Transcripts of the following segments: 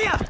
Heya! Heya!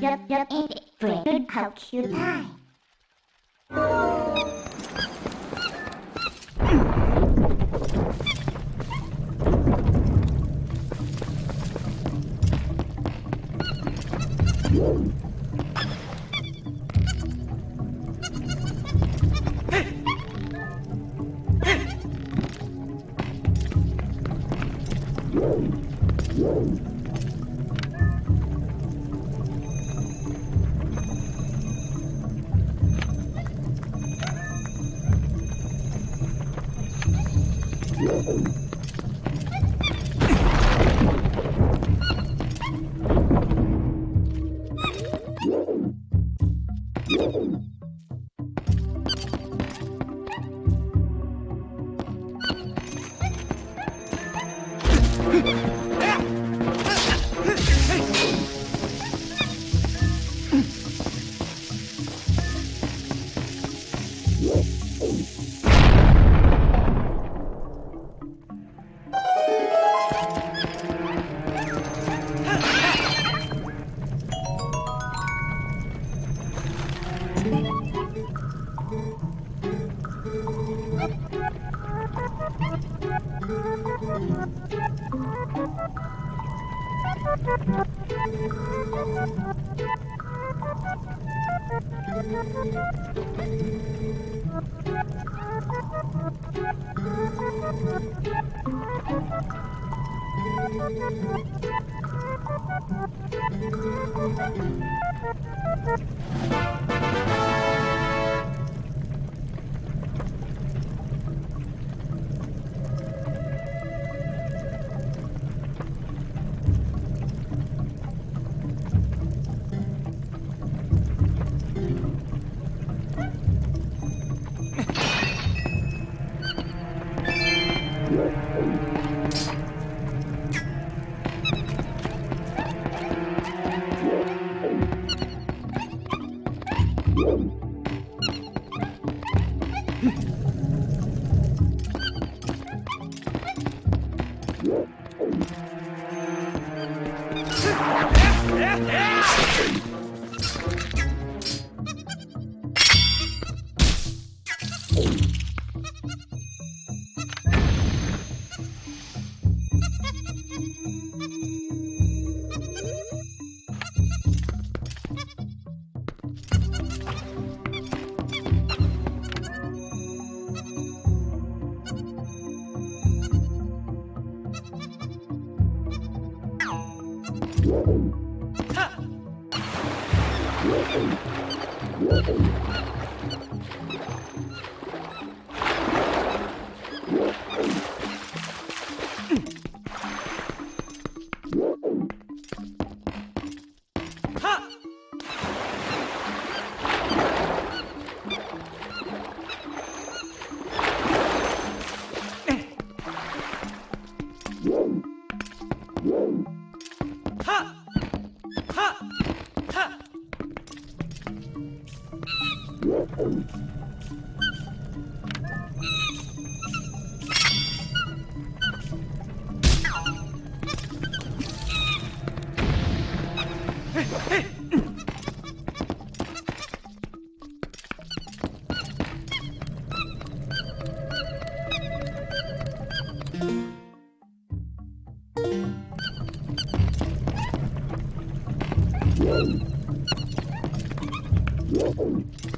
Yup, yup, ain't it great? How cute I. Thank you.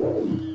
Yeah.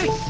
Hey!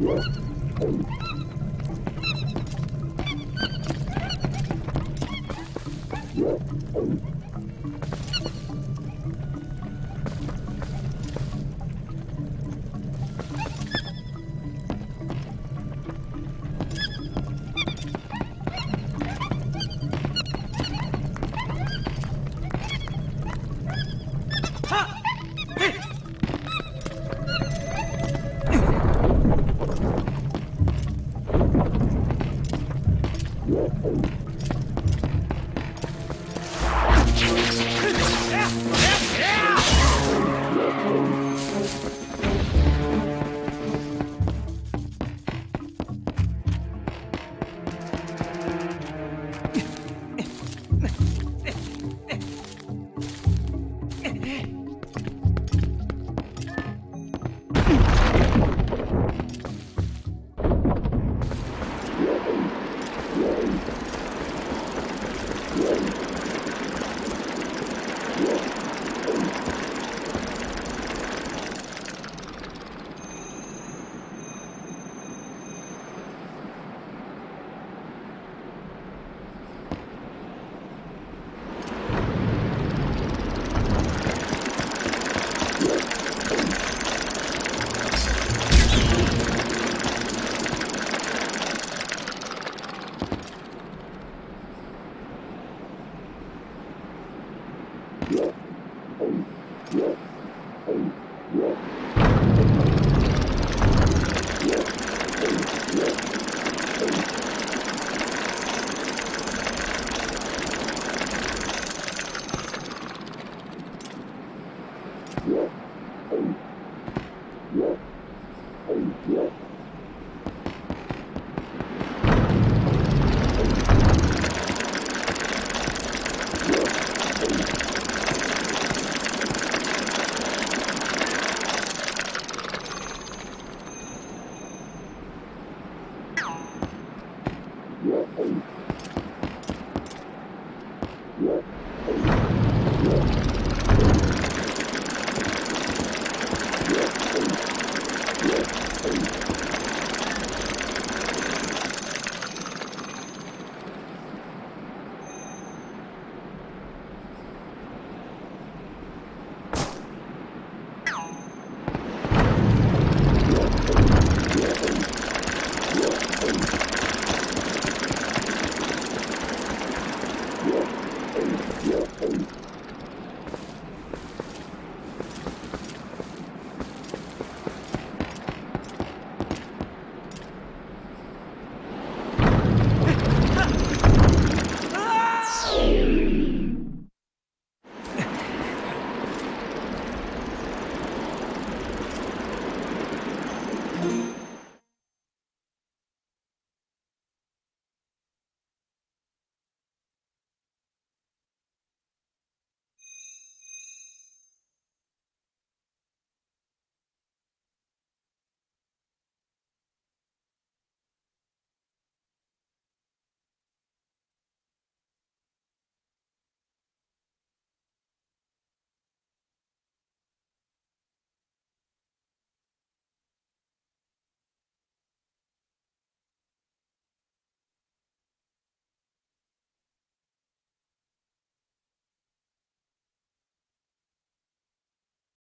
Thank.